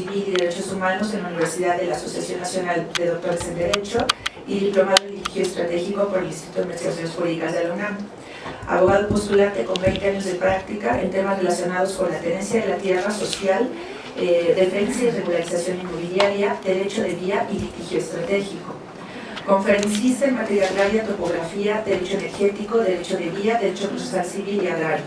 Civil y Derechos Humanos en la Universidad de la Asociación Nacional de Doctores en Derecho y diplomado Litigio Estratégico por el Instituto de Investigaciones Jurídicas de la UNAM. Abogado postulante con 20 años de práctica en temas relacionados con la tenencia de la tierra social, eh, defensa y regularización inmobiliaria, derecho de vía y litigio estratégico. Conferencista en materia agraria, topografía, derecho energético, derecho de vía, derecho procesal civil y agrario.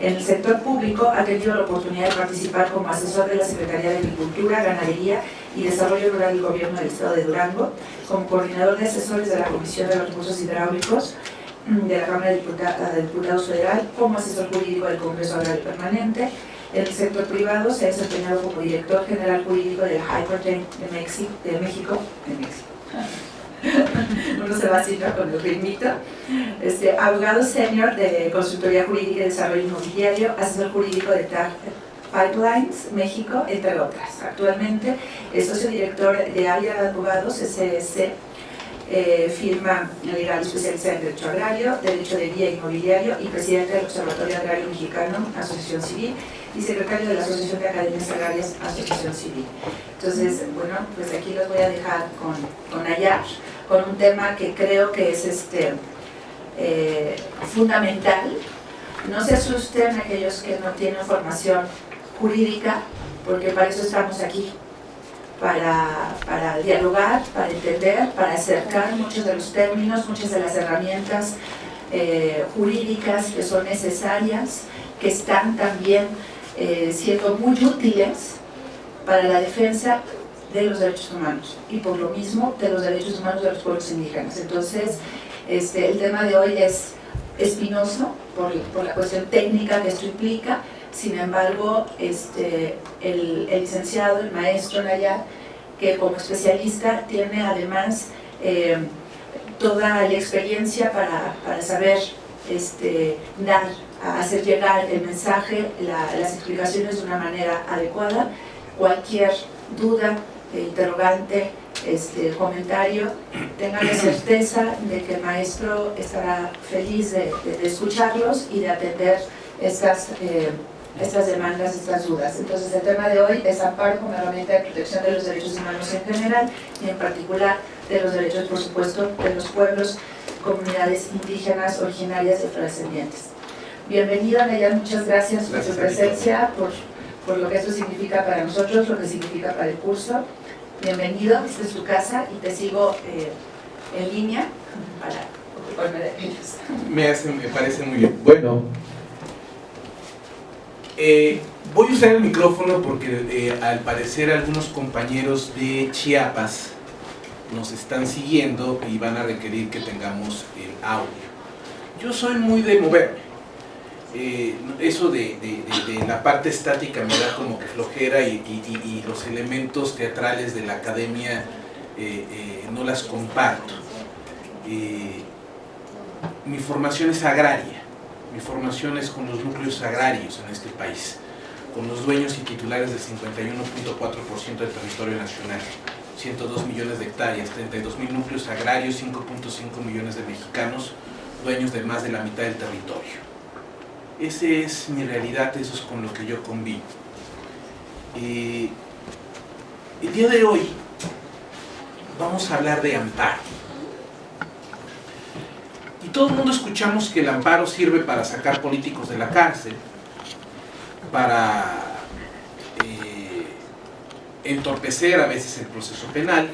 En el sector público ha tenido la oportunidad de participar como asesor de la Secretaría de Agricultura, Ganadería y Desarrollo Rural del Gobierno del Estado de Durango, como coordinador de asesores de la Comisión de los Recursos Hidráulicos de la Cámara de Diputados Federal, como asesor jurídico del Congreso Agrario Permanente. En el sector privado se ha desempeñado como director general jurídico del Court de, de de México uno se va así con el ritmito. Este, abogado senior de Consultoría Jurídica y Desarrollo Inmobiliario, asesor jurídico de TAG Pipelines, México, entre otras. Actualmente es socio director de área de abogados, SSC, eh, firma legal especializada en Derecho Agrario, Derecho de Vía Inmobiliario y presidente del Observatorio Agrario Mexicano, Asociación Civil, y secretario de la Asociación de Academias Agrarias, Asociación Civil. Entonces, bueno, pues aquí los voy a dejar con, con Ayar, con un tema que creo que es este, eh, fundamental. No se asusten aquellos que no tienen formación jurídica, porque para eso estamos aquí, para, para, dialogar, para entender, para acercar muchos de los términos, muchas de las herramientas eh, jurídicas que son necesarias, que están también eh, siendo muy útiles para la defensa de los derechos humanos y por lo mismo de los derechos humanos de los pueblos indígenas. Entonces, este, el tema de hoy es espinoso por, por la cuestión técnica que esto implica, sin embargo, este, el, licenciado, el maestro Nayar, que como especialista tiene además eh, toda la experiencia para, para saber este, dar hacer llegar el mensaje, las explicaciones de una manera adecuada. Cualquier duda, interrogante, este, comentario, tengan la certeza de que el maestro estará feliz de, escucharlos y de atender estas, eh, estas demandas, estas dudas. Entonces el tema de hoy es amparo como herramienta de protección de los derechos humanos en general y en particular de los derechos, por supuesto, de los pueblos, comunidades indígenas originarias y afrodescendientes. Bienvenida, Neya, muchas gracias, por su presencia, por, por, lo que esto significa para nosotros, lo que significa para el curso. Bienvenido, esta es tu casa y te sigo eh, en línea para ocuparme de ellos. Me, hace, me parece muy bien. Bueno, eh, voy a usar el micrófono porque eh, al parecer algunos compañeros de Chiapas nos están siguiendo y van a requerir que tengamos el audio. Yo soy muy de moverme eh, eso de, la parte estática me da como que flojera y, los elementos teatrales de la academia eh, eh, no las comparto. mi formación es agraria, mi formación es con los núcleos agrarios en este país, con los dueños y titulares del 51.4% del territorio nacional. 102 millones de hectáreas, 32 mil núcleos agrarios, 5.5 millones de mexicanos, dueños de más de la mitad del territorio. Esa es mi realidad, eso es con lo que yo convivo. el día de hoy vamos a hablar de amparo. Y todo el mundo escuchamos que el amparo sirve para sacar políticos de la cárcel, para eh, entorpecer a veces el proceso penal,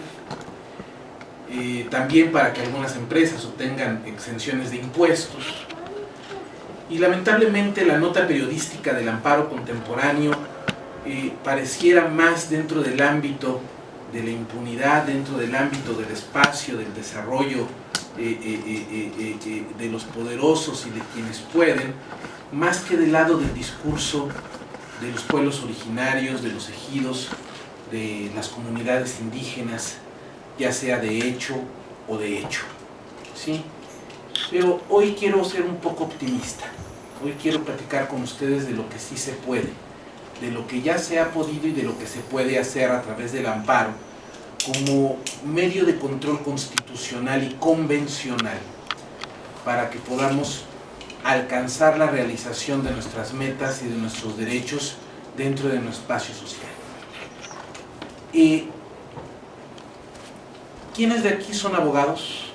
eh, también para que algunas empresas obtengan exenciones de impuestos, y lamentablemente la nota periodística del amparo contemporáneo eh, pareciera más dentro del ámbito de la impunidad, dentro del ámbito del espacio, del desarrollo eh, eh, de los poderosos y de quienes pueden, más que del lado del discurso de los pueblos originarios, de los ejidos, de las comunidades indígenas, ya sea de hecho o de hecho. ¿sí? Pero hoy quiero ser un poco optimista. Hoy quiero platicar con ustedes de lo que sí se puede, de lo que ya se ha podido y de lo que se puede hacer a través del amparo como medio de control constitucional y convencional para que podamos alcanzar la realización de nuestras metas y de nuestros derechos dentro de nuestro espacio social. Eh, ¿Quiénes de aquí son abogados?